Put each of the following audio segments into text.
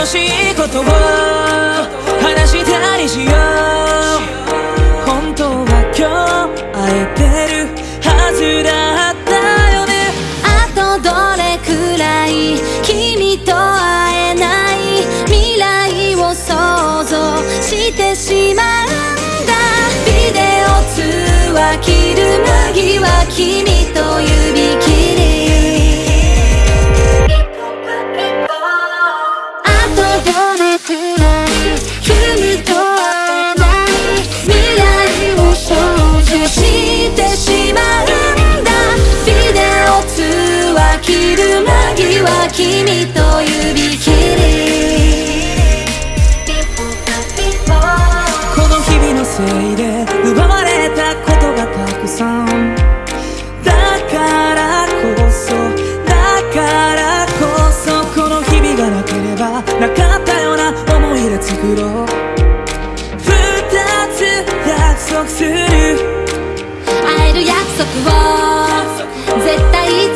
ことを話したりしよう。本当は今日会えてるはずだったよね。あとどれくらい君と会えない未来を想像してしまうんだ。ビデオ通話切る間際君間際君と指切りこの日々のせいで奪われたことがたくさん。だからこそだからこそこの日々がなければなかったような思い。出作ろう二つ約束する会える約束を絶対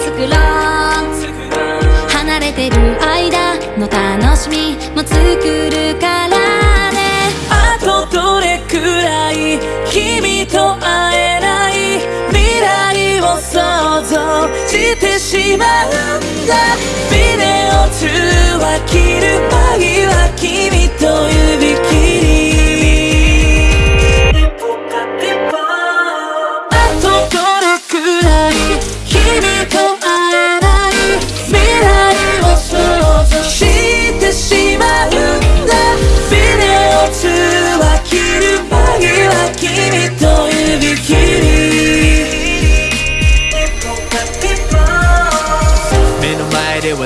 てしまうんだ。ビデオ通話切る間際君と指切り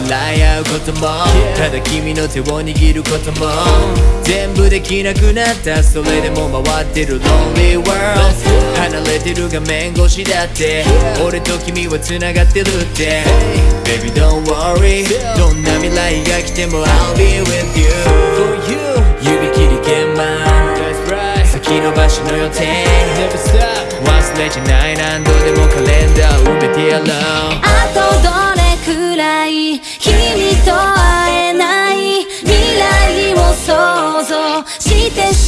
笑い合うことも。ただ君の手を握ることも。全部できなくなった。それでも回ってる。Lonely World 離れてる画面越しだって。俺と君は繋がってるって。Baby don't worry どんな未来が来ても I'll be with you For you 指切り鍵盤先延ばしの予定。忘れちゃない。何度でもカレンダー埋めてやろう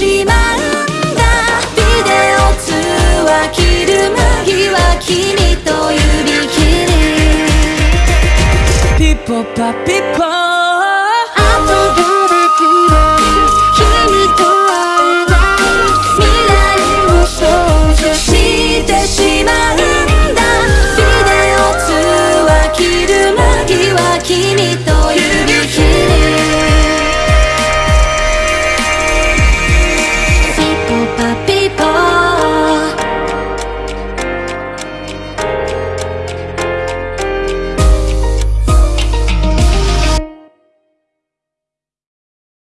しまうんだ。ビデオ通話切る間際君と指切りピッポパピッポ。